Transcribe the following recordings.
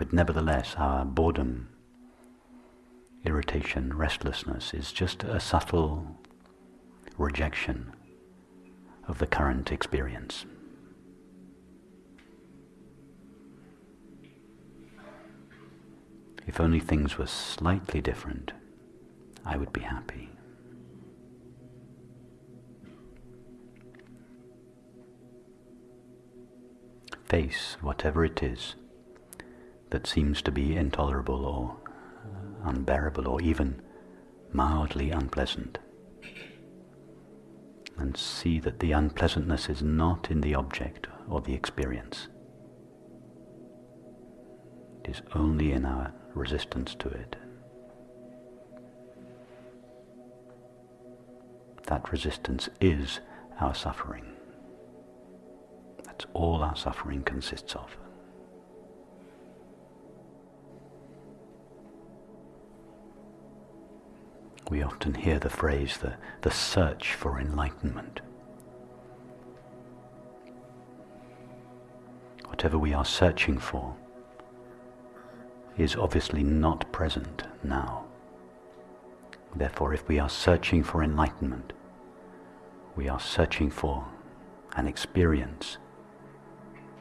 but nevertheless our boredom, irritation, restlessness is just a subtle rejection of the current experience. If only things were slightly different, I would be happy. Face whatever it is that seems to be intolerable or uh, unbearable or even mildly unpleasant. And see that the unpleasantness is not in the object or the experience. It is only in our resistance to it. That resistance is our suffering. That's all our suffering consists of. We often hear the phrase the, the search for enlightenment. Whatever we are searching for is obviously not present now. Therefore, if we are searching for enlightenment, we are searching for an experience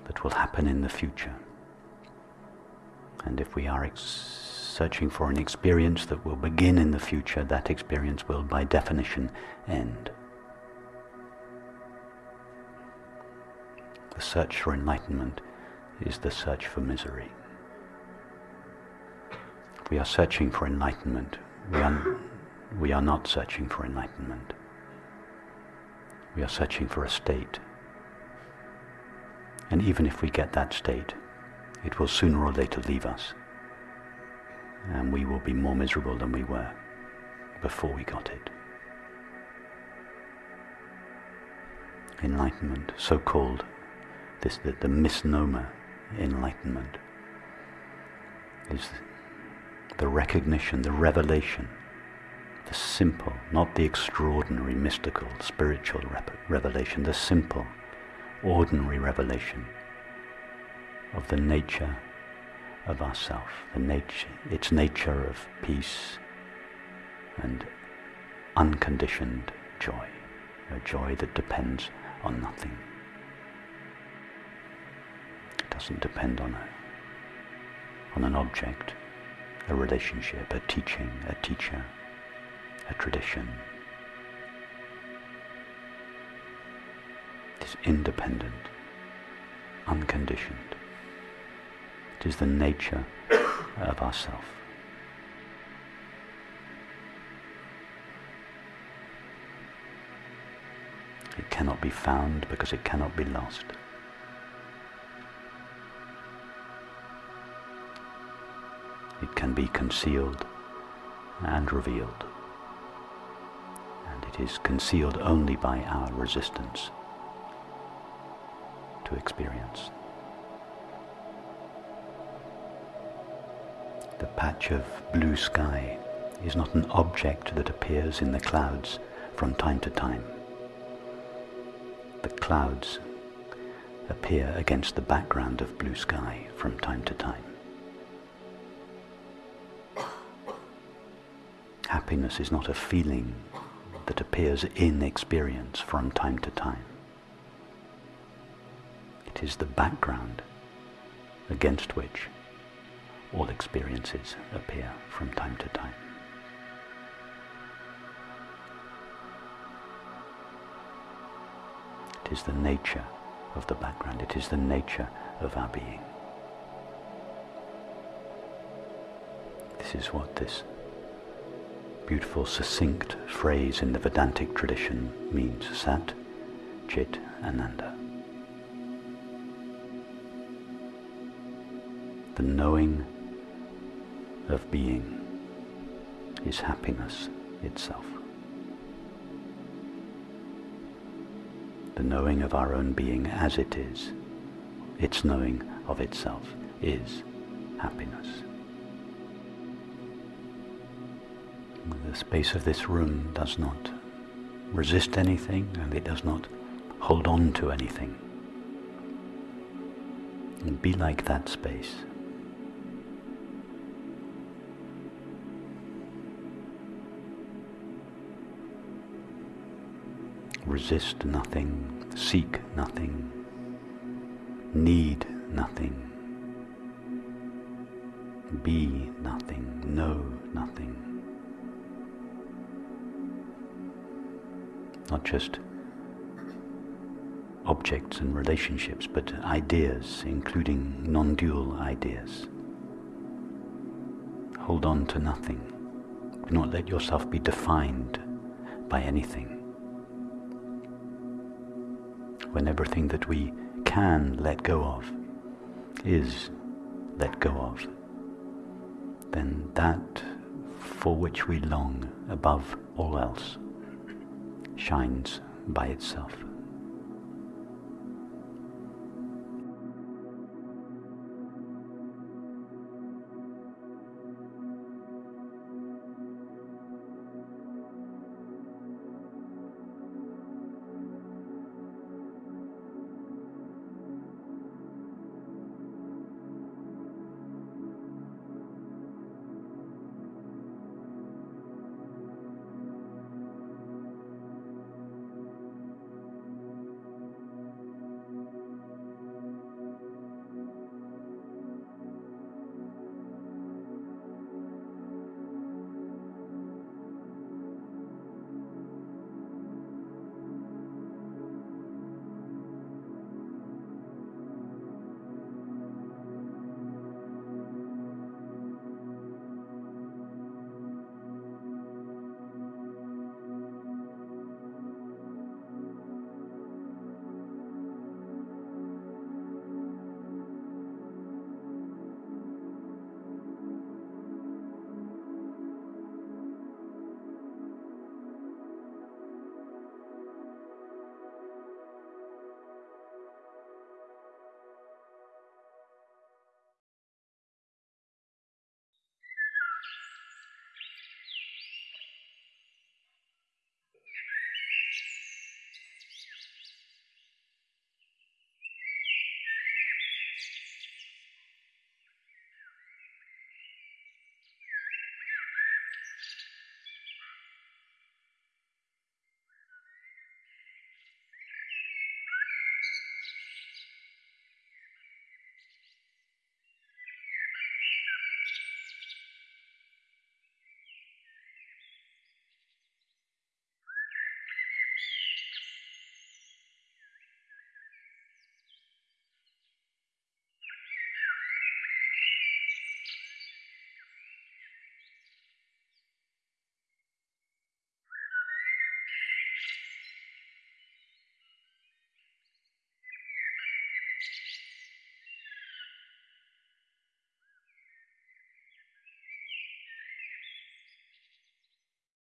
that will happen in the future. And if we are searching for an experience that will begin in the future, that experience will by definition end. The search for enlightenment is the search for misery we are searching for enlightenment. We are, we are not searching for enlightenment. We are searching for a state. And even if we get that state, it will sooner or later leave us. And we will be more miserable than we were before we got it. Enlightenment, so called, this the, the misnomer enlightenment, is the recognition, the revelation, the simple, not the extraordinary, mystical, spiritual revelation, the simple, ordinary revelation of the nature of ourself, the nature, its nature of peace and unconditioned joy, a joy that depends on nothing. It doesn't depend on a, on an object a relationship, a teaching, a teacher, a tradition. It is independent, unconditioned. It is the nature of ourself. It cannot be found because it cannot be lost. it can be concealed and revealed. And it is concealed only by our resistance to experience. The patch of blue sky is not an object that appears in the clouds from time to time. The clouds appear against the background of blue sky from time to time. Happiness is not a feeling that appears in experience from time to time. It is the background against which all experiences appear from time to time. It is the nature of the background. It is the nature of our being. This is what this beautiful, succinct phrase in the Vedantic tradition means Sat, Chit, Ananda. The knowing of being is happiness itself. The knowing of our own being as it is, its knowing of itself, is happiness. The space of this room does not resist anything and it does not hold on to anything. And be like that space. Resist nothing, seek nothing, need nothing, be nothing, know nothing. Not just objects and relationships, but ideas, including non-dual ideas. Hold on to nothing. Do not let yourself be defined by anything. When everything that we can let go of is let go of, then that for which we long above all else shines by itself.